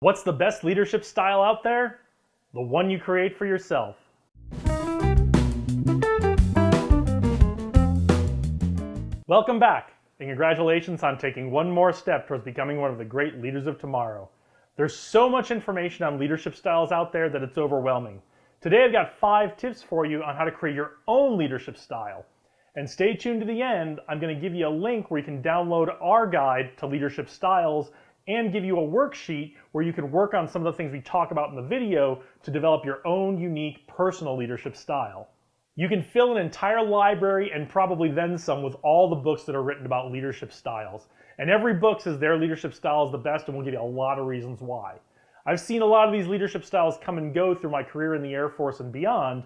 What's the best leadership style out there? The one you create for yourself. Welcome back, and congratulations on taking one more step towards becoming one of the great leaders of tomorrow. There's so much information on leadership styles out there that it's overwhelming. Today I've got five tips for you on how to create your own leadership style. And stay tuned to the end, I'm going to give you a link where you can download our guide to leadership styles and give you a worksheet where you can work on some of the things we talk about in the video to develop your own unique personal leadership style. You can fill an entire library and probably then some with all the books that are written about leadership styles. And every book says their leadership style is the best and will give you a lot of reasons why. I've seen a lot of these leadership styles come and go through my career in the Air Force and beyond,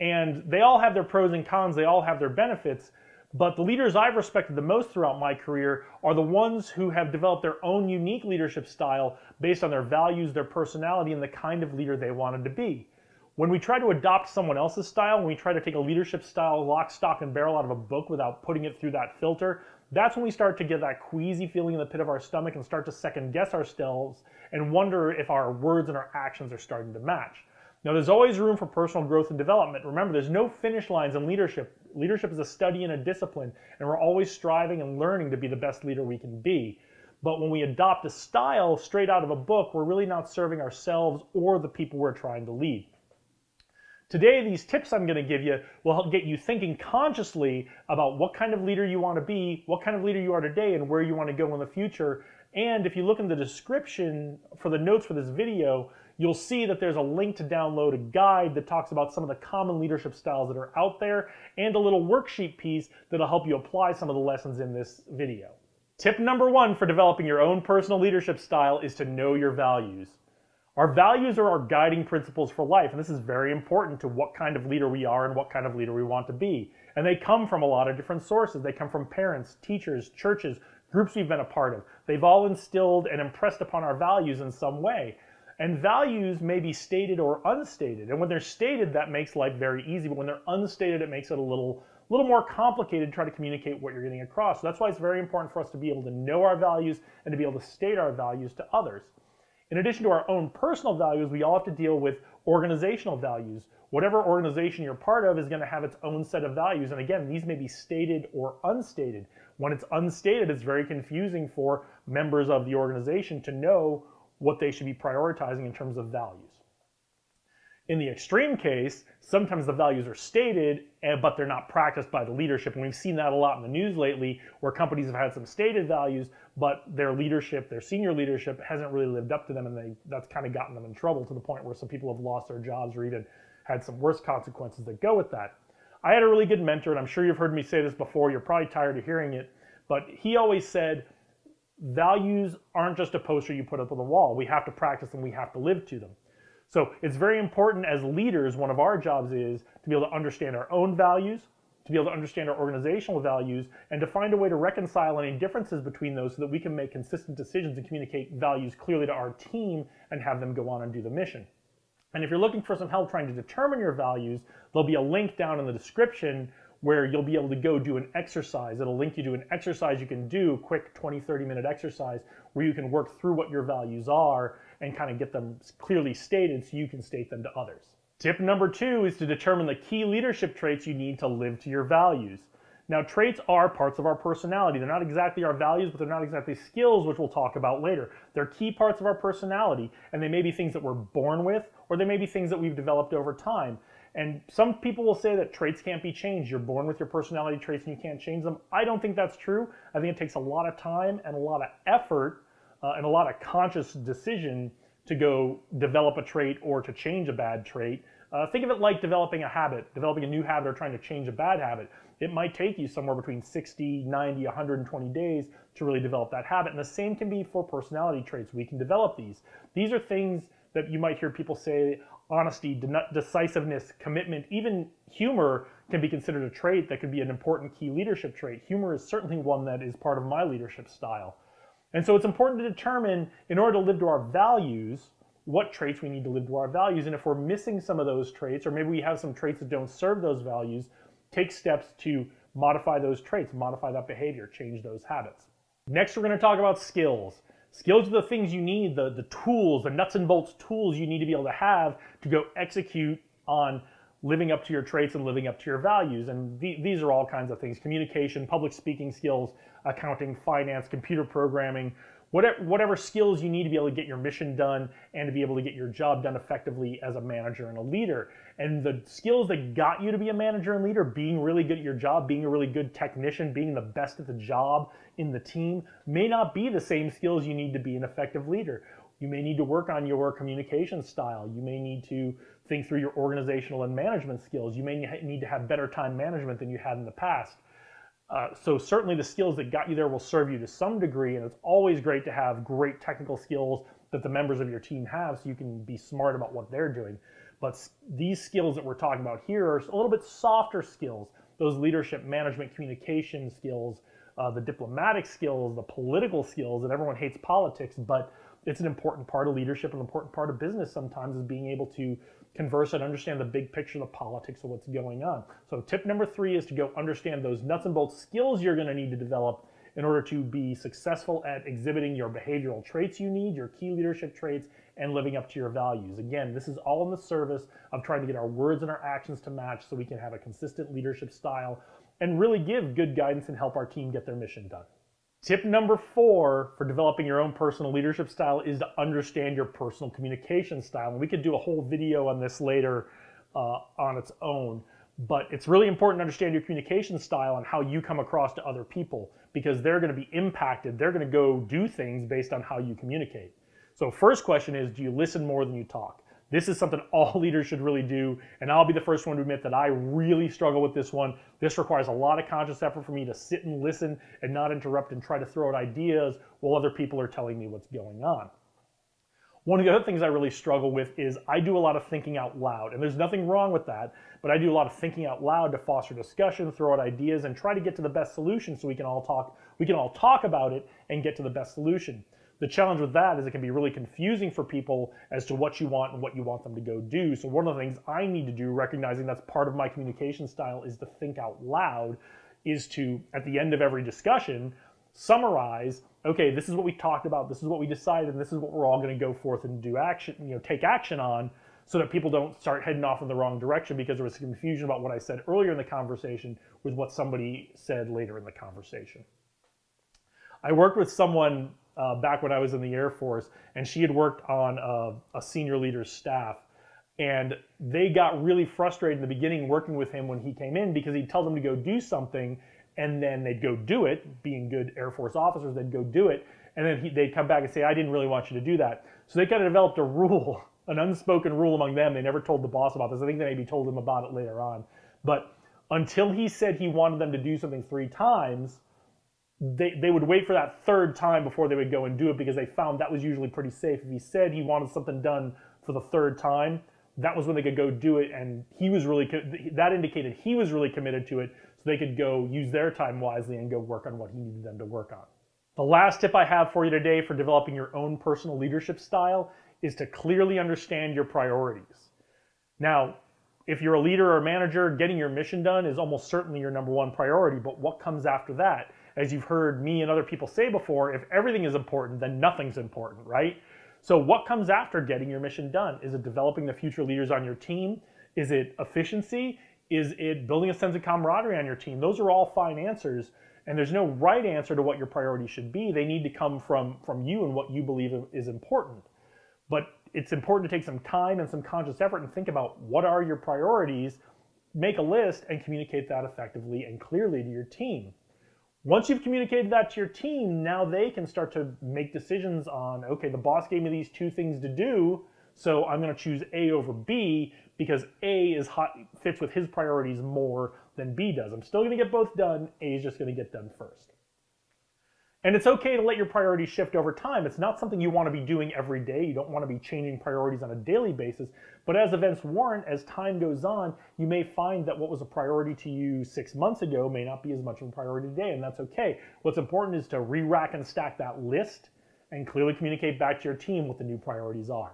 and they all have their pros and cons, they all have their benefits, but the leaders I've respected the most throughout my career are the ones who have developed their own unique leadership style based on their values, their personality, and the kind of leader they wanted to be. When we try to adopt someone else's style, when we try to take a leadership style lock, stock, and barrel out of a book without putting it through that filter, that's when we start to get that queasy feeling in the pit of our stomach and start to second guess ourselves and wonder if our words and our actions are starting to match. Now, there's always room for personal growth and development. Remember, there's no finish lines in leadership. Leadership is a study and a discipline, and we're always striving and learning to be the best leader we can be. But when we adopt a style straight out of a book, we're really not serving ourselves or the people we're trying to lead. Today, these tips I'm going to give you will help get you thinking consciously about what kind of leader you want to be, what kind of leader you are today, and where you want to go in the future. And if you look in the description for the notes for this video, you'll see that there's a link to download a guide that talks about some of the common leadership styles that are out there and a little worksheet piece that'll help you apply some of the lessons in this video. Tip number one for developing your own personal leadership style is to know your values. Our values are our guiding principles for life, and this is very important to what kind of leader we are and what kind of leader we want to be. And they come from a lot of different sources. They come from parents, teachers, churches, groups we've been a part of. They've all instilled and impressed upon our values in some way. And values may be stated or unstated. And when they're stated, that makes life very easy. But when they're unstated, it makes it a little, little more complicated to try to communicate what you're getting across. So that's why it's very important for us to be able to know our values and to be able to state our values to others. In addition to our own personal values, we all have to deal with organizational values. Whatever organization you're part of is going to have its own set of values. And again, these may be stated or unstated. When it's unstated, it's very confusing for members of the organization to know what they should be prioritizing in terms of values. In the extreme case, sometimes the values are stated, eh, but they're not practiced by the leadership. And we've seen that a lot in the news lately, where companies have had some stated values, but their leadership, their senior leadership, hasn't really lived up to them, and they, that's kind of gotten them in trouble to the point where some people have lost their jobs or even had some worse consequences that go with that. I had a really good mentor, and I'm sure you've heard me say this before. You're probably tired of hearing it, but he always said, values aren't just a poster you put up on the wall. We have to practice them, we have to live to them. So it's very important as leaders, one of our jobs is to be able to understand our own values, to be able to understand our organizational values, and to find a way to reconcile any differences between those so that we can make consistent decisions and communicate values clearly to our team and have them go on and do the mission. And if you're looking for some help trying to determine your values, there'll be a link down in the description where you'll be able to go do an exercise. It'll link you to an exercise you can do, quick 20, 30 minute exercise where you can work through what your values are and kind of get them clearly stated so you can state them to others. Tip number two is to determine the key leadership traits you need to live to your values. Now, traits are parts of our personality. They're not exactly our values, but they're not exactly skills, which we'll talk about later. They're key parts of our personality, and they may be things that we're born with, or they may be things that we've developed over time. And some people will say that traits can't be changed. You're born with your personality traits and you can't change them. I don't think that's true. I think it takes a lot of time and a lot of effort uh, and a lot of conscious decision to go develop a trait or to change a bad trait. Uh, think of it like developing a habit, developing a new habit or trying to change a bad habit. It might take you somewhere between 60, 90, 120 days to really develop that habit. And the same can be for personality traits. We can develop these. These are things that you might hear people say, honesty, decisiveness, commitment, even humor can be considered a trait that could be an important key leadership trait. Humor is certainly one that is part of my leadership style. And so it's important to determine, in order to live to our values, what traits we need to live to our values. And if we're missing some of those traits, or maybe we have some traits that don't serve those values, take steps to modify those traits, modify that behavior, change those habits. Next, we're going to talk about skills. Skills are the things you need, the, the tools, the nuts and bolts tools you need to be able to have to go execute on living up to your traits and living up to your values. And these are all kinds of things communication, public speaking skills, accounting, finance, computer programming, whatever, whatever skills you need to be able to get your mission done and to be able to get your job done effectively as a manager and a leader. And the skills that got you to be a manager and leader, being really good at your job, being a really good technician, being the best at the job in the team, may not be the same skills you need to be an effective leader. You may need to work on your communication style. You may need to think through your organizational and management skills. You may need to have better time management than you had in the past. Uh, so certainly the skills that got you there will serve you to some degree, and it's always great to have great technical skills that the members of your team have so you can be smart about what they're doing. But these skills that we're talking about here are a little bit softer skills, those leadership, management, communication skills, uh, the diplomatic skills, the political skills, and everyone hates politics, but it's an important part of leadership, an important part of business sometimes is being able to converse and understand the big picture, the politics of what's going on. So tip number three is to go understand those nuts and bolts skills you're gonna need to develop in order to be successful at exhibiting your behavioral traits you need, your key leadership traits, and living up to your values. Again, this is all in the service of trying to get our words and our actions to match so we can have a consistent leadership style and really give good guidance and help our team get their mission done. Tip number four for developing your own personal leadership style is to understand your personal communication style. And we could do a whole video on this later uh, on its own. But it's really important to understand your communication style and how you come across to other people because they're going to be impacted. They're going to go do things based on how you communicate. So first question is, do you listen more than you talk? This is something all leaders should really do. And I'll be the first one to admit that I really struggle with this one. This requires a lot of conscious effort for me to sit and listen and not interrupt and try to throw out ideas while other people are telling me what's going on. One of the other things I really struggle with is I do a lot of thinking out loud. And there's nothing wrong with that, but I do a lot of thinking out loud to foster discussion, throw out ideas, and try to get to the best solution so we can all talk, we can all talk about it and get to the best solution. The challenge with that is it can be really confusing for people as to what you want and what you want them to go do. So one of the things I need to do, recognizing that's part of my communication style, is to think out loud, is to, at the end of every discussion, summarize, okay, this is what we talked about, this is what we decided, and this is what we're all going to go forth and do action, you know, take action on so that people don't start heading off in the wrong direction because there was confusion about what I said earlier in the conversation with what somebody said later in the conversation. I worked with someone uh, back when I was in the Air Force, and she had worked on a, a senior leader's staff. And they got really frustrated in the beginning working with him when he came in because he'd tell them to go do something and then they'd go do it. Being good Air Force officers, they'd go do it. And then he, they'd come back and say, I didn't really want you to do that. So they kind of developed a rule, an unspoken rule among them. They never told the boss about this. I think they maybe told him about it later on. But until he said he wanted them to do something three times, they, they would wait for that third time before they would go and do it because they found that was usually pretty safe. If he said he wanted something done for the third time, that was when they could go do it. And he was really, that indicated he was really committed to it so they could go use their time wisely and go work on what he needed them to work on. The last tip I have for you today for developing your own personal leadership style is to clearly understand your priorities. Now, if you're a leader or a manager, getting your mission done is almost certainly your number one priority, but what comes after that? As you've heard me and other people say before, if everything is important, then nothing's important, right? So what comes after getting your mission done? Is it developing the future leaders on your team? Is it efficiency? Is it building a sense of camaraderie on your team? Those are all fine answers. And there's no right answer to what your priorities should be. They need to come from, from you and what you believe is important. But it's important to take some time and some conscious effort and think about what are your priorities, make a list, and communicate that effectively and clearly to your team. Once you've communicated that to your team, now they can start to make decisions on, okay, the boss gave me these two things to do, so I'm going to choose A over B because A is hot, fits with his priorities more than B does. I'm still going to get both done. A is just going to get done first. And it's okay to let your priorities shift over time. It's not something you want to be doing every day. You don't want to be changing priorities on a daily basis. But as events warrant, as time goes on, you may find that what was a priority to you six months ago may not be as much of a priority today, and that's okay. What's important is to re-rack and stack that list and clearly communicate back to your team what the new priorities are.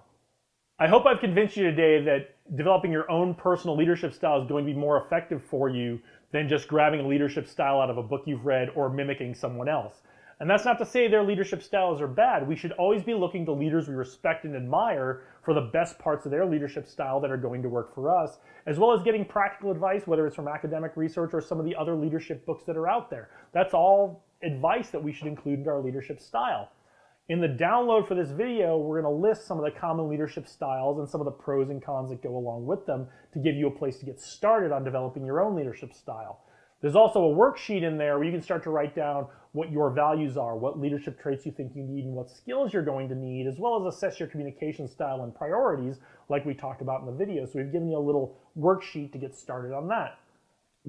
I hope I've convinced you today that developing your own personal leadership style is going to be more effective for you than just grabbing a leadership style out of a book you've read or mimicking someone else. And that's not to say their leadership styles are bad. We should always be looking to leaders we respect and admire for the best parts of their leadership style that are going to work for us, as well as getting practical advice, whether it's from academic research or some of the other leadership books that are out there. That's all advice that we should include in our leadership style. In the download for this video, we're going to list some of the common leadership styles and some of the pros and cons that go along with them to give you a place to get started on developing your own leadership style. There's also a worksheet in there where you can start to write down what your values are, what leadership traits you think you need, and what skills you're going to need, as well as assess your communication style and priorities, like we talked about in the video. So we've given you a little worksheet to get started on that.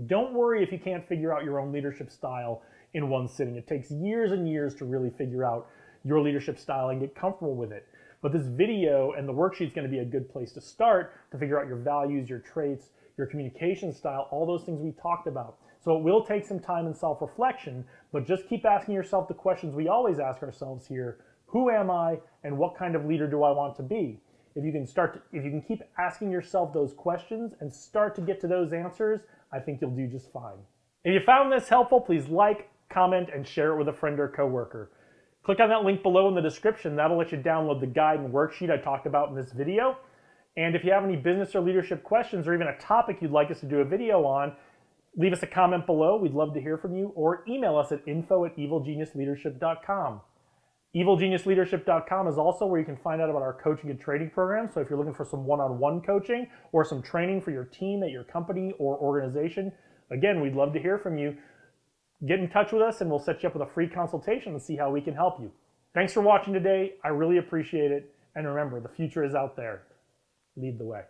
Don't worry if you can't figure out your own leadership style in one sitting. It takes years and years to really figure out your leadership style and get comfortable with it. But this video and the worksheet is going to be a good place to start to figure out your values, your traits, your communication style, all those things we talked about. So it will take some time and self-reflection, but just keep asking yourself the questions we always ask ourselves here. Who am I and what kind of leader do I want to be? If you can start to, if you can keep asking yourself those questions and start to get to those answers, I think you'll do just fine. If you found this helpful, please like, comment, and share it with a friend or coworker. Click on that link below in the description. That'll let you download the guide and worksheet I talked about in this video. And if you have any business or leadership questions or even a topic you'd like us to do a video on, leave us a comment below. We'd love to hear from you. Or email us at info at evilgeniusleadership.com. EvilGeniusLeadership.com is also where you can find out about our coaching and training program. So if you're looking for some one-on-one coaching or some training for your team at your company or organization, again, we'd love to hear from you. Get in touch with us and we'll set you up with a free consultation and see how we can help you. Thanks for watching today. I really appreciate it. And remember, the future is out there. Lead the way.